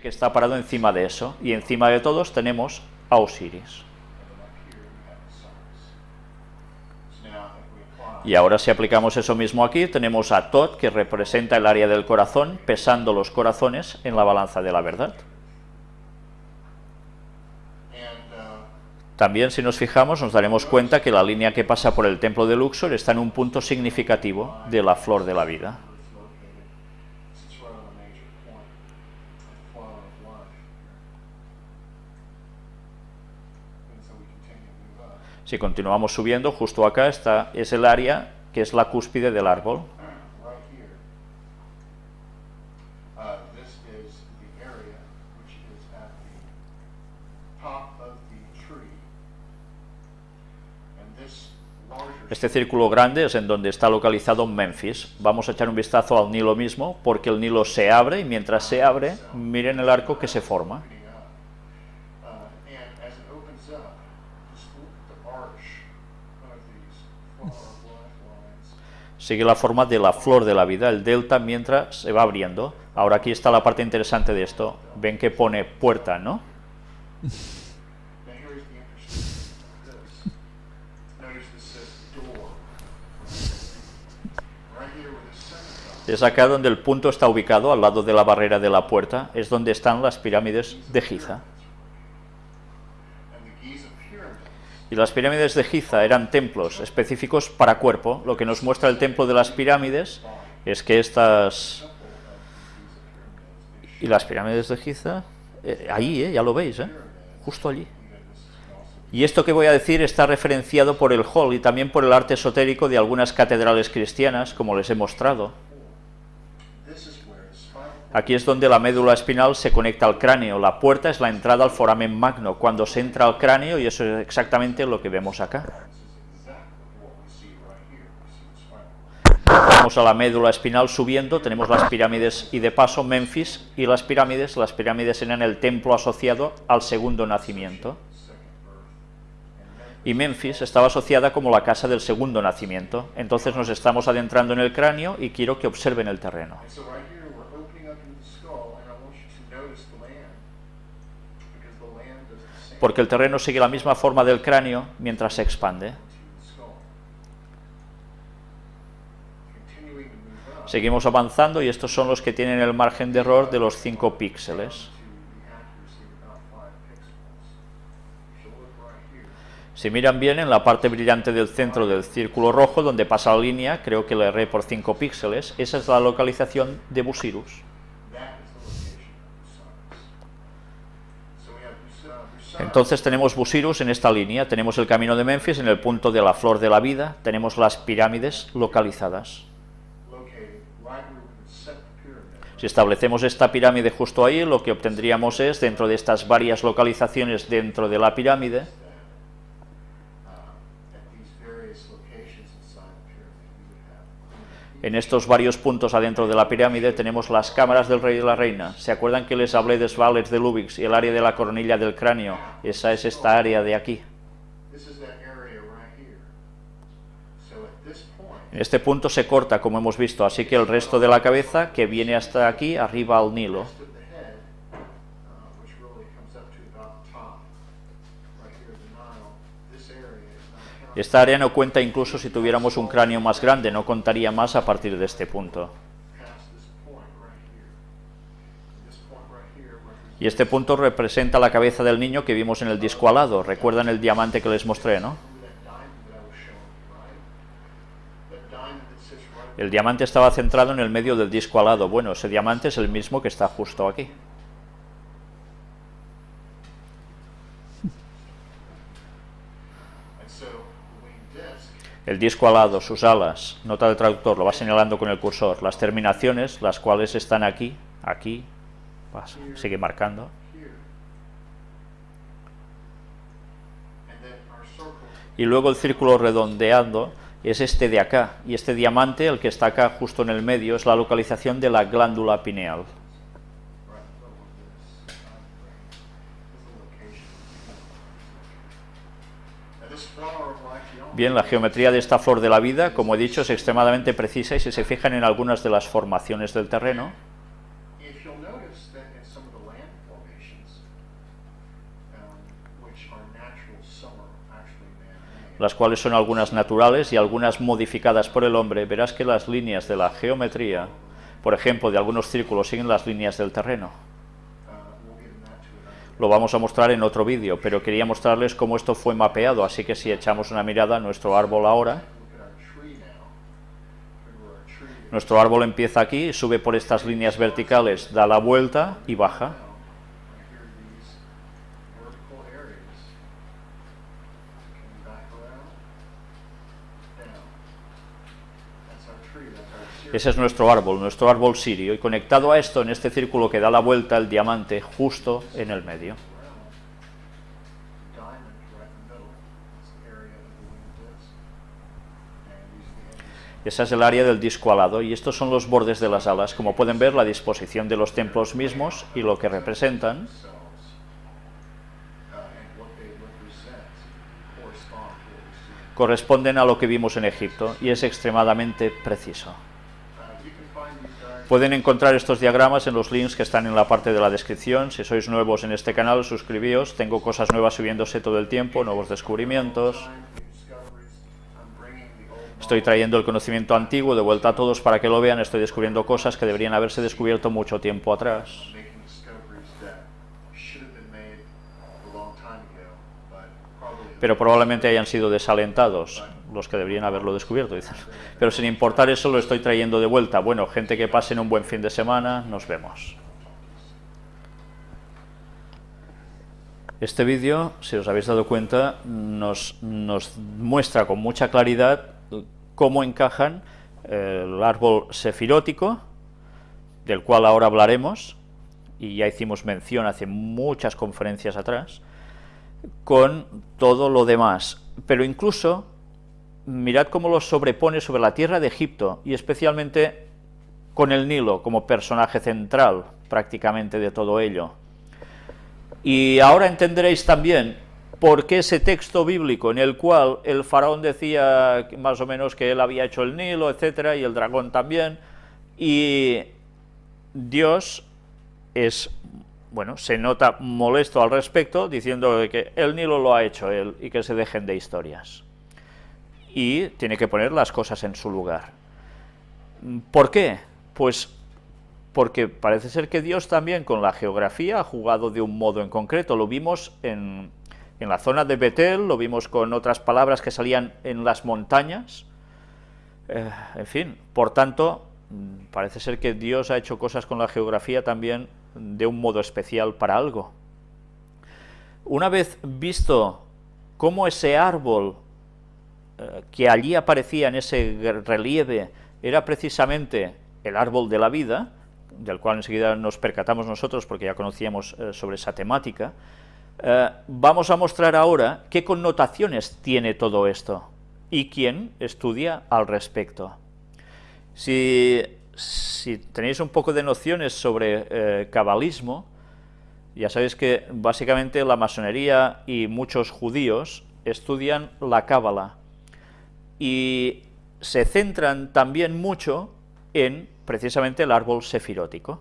que está parado encima de eso, y encima de todos tenemos a Osiris. Y ahora si aplicamos eso mismo aquí, tenemos a Tot, que representa el área del corazón, pesando los corazones en la balanza de la verdad. También si nos fijamos nos daremos cuenta que la línea que pasa por el templo de Luxor está en un punto significativo de la flor de la vida. Si continuamos subiendo, justo acá está, es el área que es la cúspide del árbol. Este círculo grande es en donde está localizado Memphis. Vamos a echar un vistazo al Nilo mismo, porque el Nilo se abre y mientras se abre, miren el arco que se forma. Sigue la forma de la flor de la vida, el delta, mientras se va abriendo. Ahora aquí está la parte interesante de esto. Ven que pone puerta, ¿no? Es acá donde el punto está ubicado, al lado de la barrera de la puerta, es donde están las pirámides de Giza. Y las pirámides de Giza eran templos específicos para cuerpo. Lo que nos muestra el templo de las pirámides es que estas... Y las pirámides de Giza, eh, ahí, eh, ya lo veis, eh, justo allí. Y esto que voy a decir está referenciado por el hall y también por el arte esotérico de algunas catedrales cristianas, como les he mostrado. Aquí es donde la médula espinal se conecta al cráneo. La puerta es la entrada al foramen magno, cuando se entra al cráneo, y eso es exactamente lo que vemos acá. Vamos a la médula espinal subiendo, tenemos las pirámides y de paso Memphis y las pirámides, las pirámides eran el templo asociado al segundo nacimiento. Y Memphis estaba asociada como la casa del segundo nacimiento. Entonces nos estamos adentrando en el cráneo y quiero que observen el terreno. Porque el terreno sigue la misma forma del cráneo mientras se expande. Seguimos avanzando y estos son los que tienen el margen de error de los 5 píxeles. Si miran bien, en la parte brillante del centro del círculo rojo, donde pasa la línea, creo que le erré por 5 píxeles, esa es la localización de Busirus. Entonces tenemos Busirus en esta línea, tenemos el camino de Memphis en el punto de la flor de la vida, tenemos las pirámides localizadas. Si establecemos esta pirámide justo ahí, lo que obtendríamos es, dentro de estas varias localizaciones dentro de la pirámide, En estos varios puntos adentro de la pirámide tenemos las cámaras del rey y la reina. ¿Se acuerdan que les hablé de Svalers de Lubix y el área de la coronilla del cráneo? Esa es esta área de aquí. En este punto se corta, como hemos visto, así que el resto de la cabeza, que viene hasta aquí, arriba al Nilo. Esta área no cuenta incluso si tuviéramos un cráneo más grande, no contaría más a partir de este punto. Y este punto representa la cabeza del niño que vimos en el disco alado. ¿Recuerdan el diamante que les mostré, no? El diamante estaba centrado en el medio del disco alado. Bueno, ese diamante es el mismo que está justo aquí. El disco alado, sus alas, nota del traductor, lo va señalando con el cursor, las terminaciones, las cuales están aquí, aquí, sigue marcando. Y luego el círculo redondeando es este de acá, y este diamante, el que está acá justo en el medio, es la localización de la glándula pineal. Bien, la geometría de esta flor de la vida, como he dicho, es extremadamente precisa y si se fijan en algunas de las formaciones del terreno, las cuales son algunas naturales y algunas modificadas por el hombre, verás que las líneas de la geometría, por ejemplo, de algunos círculos siguen las líneas del terreno. Lo vamos a mostrar en otro vídeo, pero quería mostrarles cómo esto fue mapeado, así que si echamos una mirada a nuestro árbol ahora, nuestro árbol empieza aquí, sube por estas líneas verticales, da la vuelta y baja. Ese es nuestro árbol, nuestro árbol sirio, y conectado a esto, en este círculo que da la vuelta, el diamante justo en el medio. Esa es el área del disco alado y estos son los bordes de las alas. Como pueden ver, la disposición de los templos mismos y lo que representan. corresponden a lo que vimos en Egipto y es extremadamente preciso. Pueden encontrar estos diagramas en los links que están en la parte de la descripción. Si sois nuevos en este canal, suscribíos. Tengo cosas nuevas subiéndose todo el tiempo, nuevos descubrimientos. Estoy trayendo el conocimiento antiguo de vuelta a todos para que lo vean, estoy descubriendo cosas que deberían haberse descubierto mucho tiempo atrás. Pero probablemente hayan sido desalentados los que deberían haberlo descubierto. Pero sin importar eso, lo estoy trayendo de vuelta. Bueno, gente que pasen un buen fin de semana, nos vemos. Este vídeo, si os habéis dado cuenta, nos, nos muestra con mucha claridad cómo encajan eh, el árbol sefirótico, del cual ahora hablaremos, y ya hicimos mención hace muchas conferencias atrás, con todo lo demás. Pero incluso, mirad cómo lo sobrepone sobre la tierra de Egipto, y especialmente con el Nilo como personaje central prácticamente de todo ello. Y ahora entenderéis también porque ese texto bíblico en el cual el faraón decía más o menos que él había hecho el Nilo, etcétera, y el dragón también, y Dios es, bueno, se nota molesto al respecto, diciendo que el Nilo lo ha hecho él y que se dejen de historias. Y tiene que poner las cosas en su lugar. ¿Por qué? Pues porque parece ser que Dios también con la geografía ha jugado de un modo en concreto, lo vimos en en la zona de Betel, lo vimos con otras palabras que salían en las montañas, eh, en fin, por tanto, parece ser que Dios ha hecho cosas con la geografía también de un modo especial para algo. Una vez visto cómo ese árbol que allí aparecía en ese relieve era precisamente el árbol de la vida, del cual enseguida nos percatamos nosotros porque ya conocíamos eh, sobre esa temática, eh, vamos a mostrar ahora qué connotaciones tiene todo esto y quién estudia al respecto. Si, tenéis un poco de nociones sobre eh, cabalismo, ya sabéis que básicamente la masonería y muchos judíos estudian la cábala y se centran también mucho en precisamente el árbol sefirótico.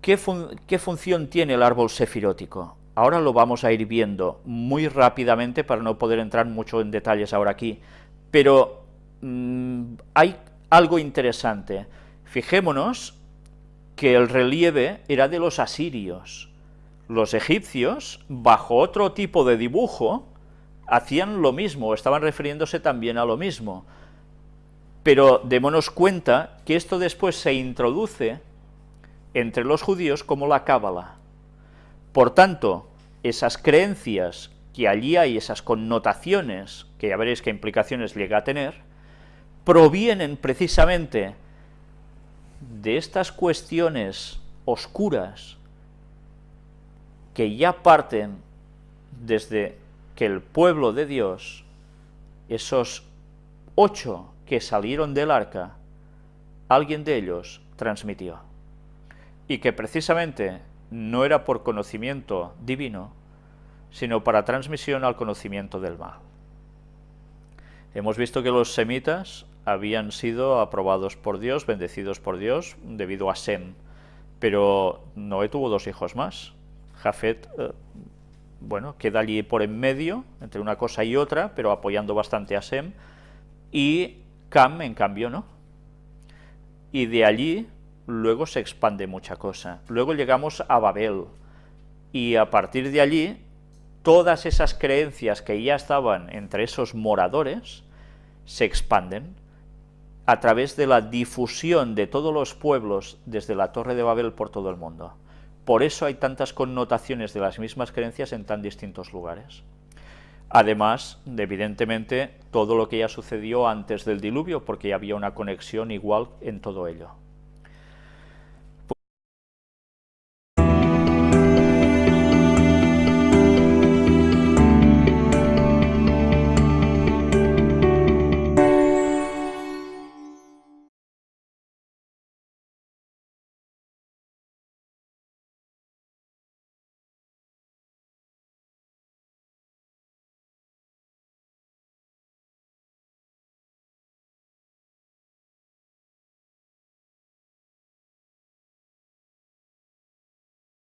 ¿Qué, función tiene el árbol sefirótico? Ahora lo vamos a ir viendo muy rápidamente para no poder entrar mucho en detalles ahora aquí, pero mm, hay algo interesante. Fijémonos que el relieve era de los asirios. Los egipcios, bajo otro tipo de dibujo, hacían lo mismo, estaban refiriéndose también a lo mismo. Pero démonos cuenta que esto después se introduce entre los judíos como la cábala. Por tanto, esas creencias que allí hay, esas connotaciones, que ya veréis qué implicaciones llega a tener, provienen precisamente de estas cuestiones oscuras que ya parten desde que el pueblo de Dios, esos ocho que salieron del arca, alguien de ellos transmitió y que precisamente no era por conocimiento divino, sino para transmisión al conocimiento del mal. Hemos visto que los semitas habían sido aprobados por Dios, bendecidos por Dios, debido a Sem, pero Noé tuvo dos hijos más. Jafet, eh, bueno, queda allí por en medio, entre una cosa y otra, pero apoyando bastante a Sem, y Cam, en cambio, no. Y de allí luego se expande mucha cosa. Luego llegamos a Babel, y a partir de allí, todas esas creencias que ya estaban entre esos moradores, se expanden a través de la difusión de todos los pueblos desde la Torre de Babel por todo el mundo. Por eso hay tantas connotaciones de las mismas creencias en tan distintos lugares. Además, de, evidentemente, todo lo que ya sucedió antes del diluvio, porque ya había una conexión igual en todo ello.